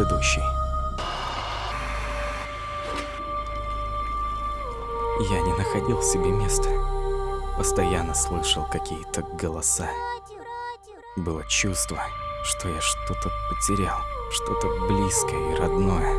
предыдущий. Я не находил себе места. Постоянно слышал какие-то голоса. Было чувство, что я что-то потерял, что-то близкое и родное.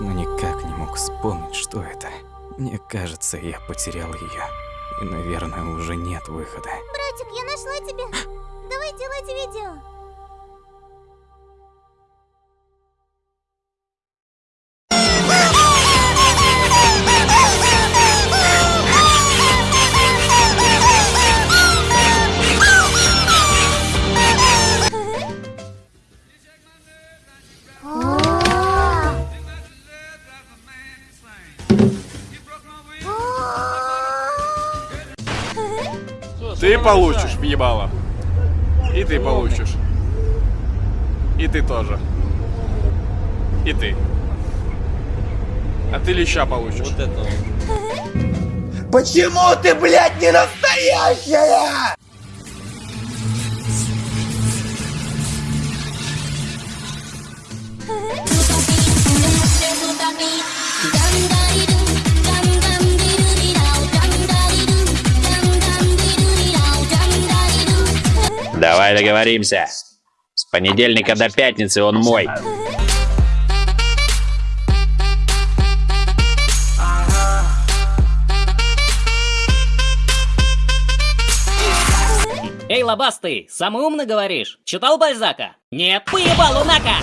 Но никак не мог вспомнить, что это. Мне кажется, я потерял ее. И, наверное, уже нет выхода. Братик, я нашла тебя. Давай делайте видео. Ты получишь въебало. И ты получишь. И ты тоже. И ты. А ты леща получишь. Вот это. Почему ты, блядь, не настоящая? Давай договоримся. С понедельника до пятницы он мой. Эй, лобастый, самый умный говоришь? Читал Бальзака? Нет, поебал Лунака!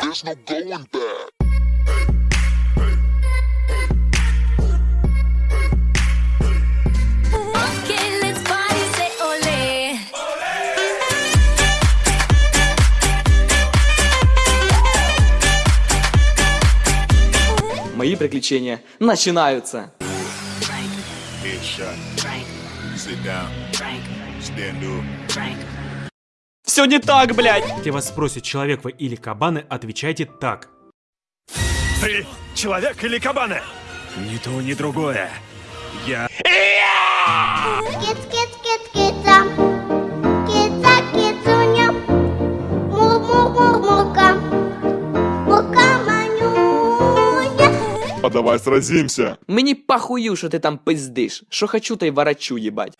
There's no going back. Мои приключения начинаются. Все не так, блядь! Если вас спросят, человек вы или кабаны, отвечайте так. Ты человек или кабаны? Ни то, ни другое. Я... А давай сразимся. Мені похую, що ти там пиздиш. Що хочу, то й ворочу, ебать.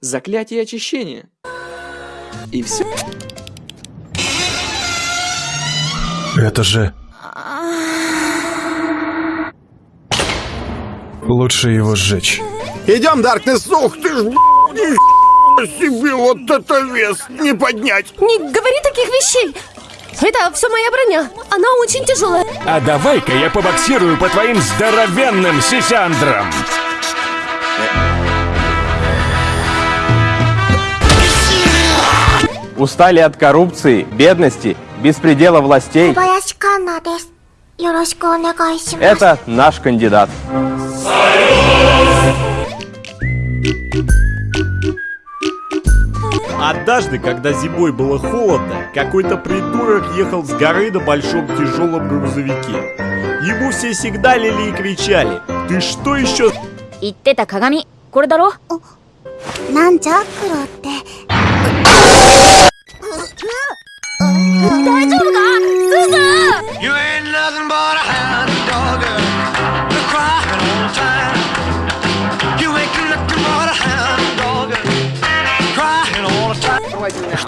Заклятие очищения. И все. Это же... Лучше его сжечь. Идем, Даркнесс, ух ты ж, себе, вот это вес не поднять. Не говори таких вещей! Это все моя броня. Она очень тяжелая. А давай-ка я побоксирую по твоим здоровенным сисяндрам. Устали от коррупции, бедности, беспредела властей. Это наш кандидат. Однажды, когда зимой было холодно, какой-то придурок ехал с горы на большом тяжелом грузовике. Ему все сигналили и кричали. Ты что еще? Иттета Кагами, Кордаро? Нан Чакуро, ты... You ain't nothing but a hound dog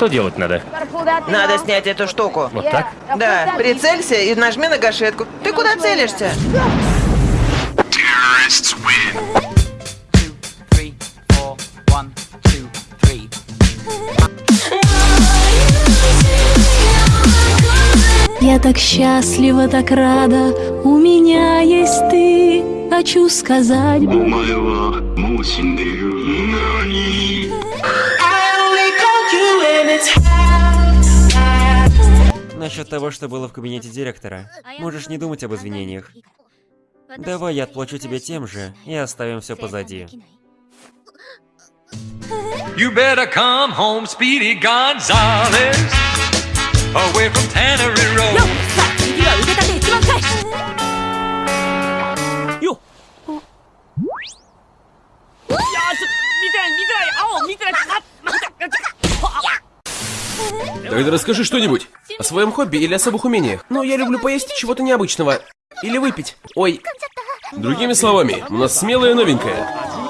Что делать надо? Надо снять эту штуку. Вот так? Да, прицелься и нажми на гашетку. Ты куда целишься? Я так счастлива, так рада, у меня есть ты. Хочу сказать. Насчет того, что было в кабинете директора. Можешь не думать об извинениях. Давай я отплачу тебе тем же и оставим все позади. You better come home, Speedy Gonzales, away from Tannery Road. Тогда расскажи что-нибудь. О своем хобби или особых умениях. Ну, я люблю поесть чего-то необычного. Или выпить. Ой. Другими словами, у нас смелая новенькая.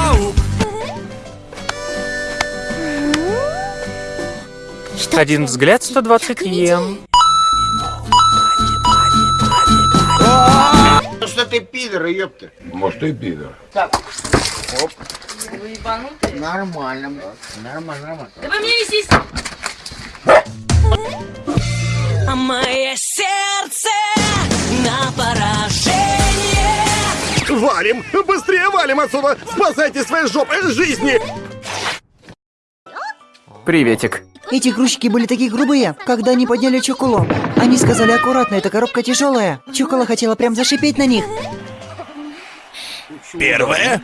Один взгляд 120 йен. Ну что ты пидор, ёпта? Может, и пидор. Так. Оп. Вы ебанутые? Нормально, нормально, нормально. Да вы мне не сись! А мое сердце на поражение. Валим! Быстрее валим отсюда! Спасайте свои жопы жизни! Приветик. Эти грузчики были такие грубые, когда они подняли Чоколо. Они сказали аккуратно, эта коробка тяжелая. Чокола хотела прям зашипеть на них. Первое.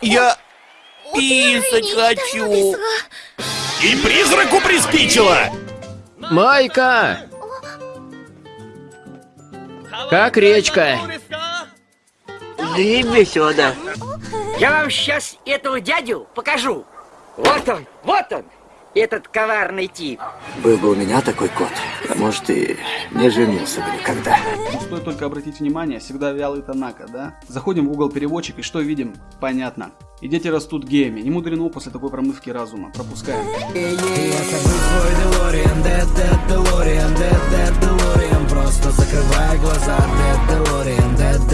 Я писать хочу. И призраку приспичило. Майка! Как речка? Заеби сюда. Я вам сейчас этого дядю покажу. Вот он, вот он, этот коварный тип. Был бы у меня такой кот, может, и не женился бы никогда. Ну, стоит только обратить внимание, всегда вялый Танака, да? Заходим в угол переводчик и что видим? Понятно. И дети растут геями. Не мудрено после такой промывки разума. Пропускаем. Просто закрывай глаза, Dead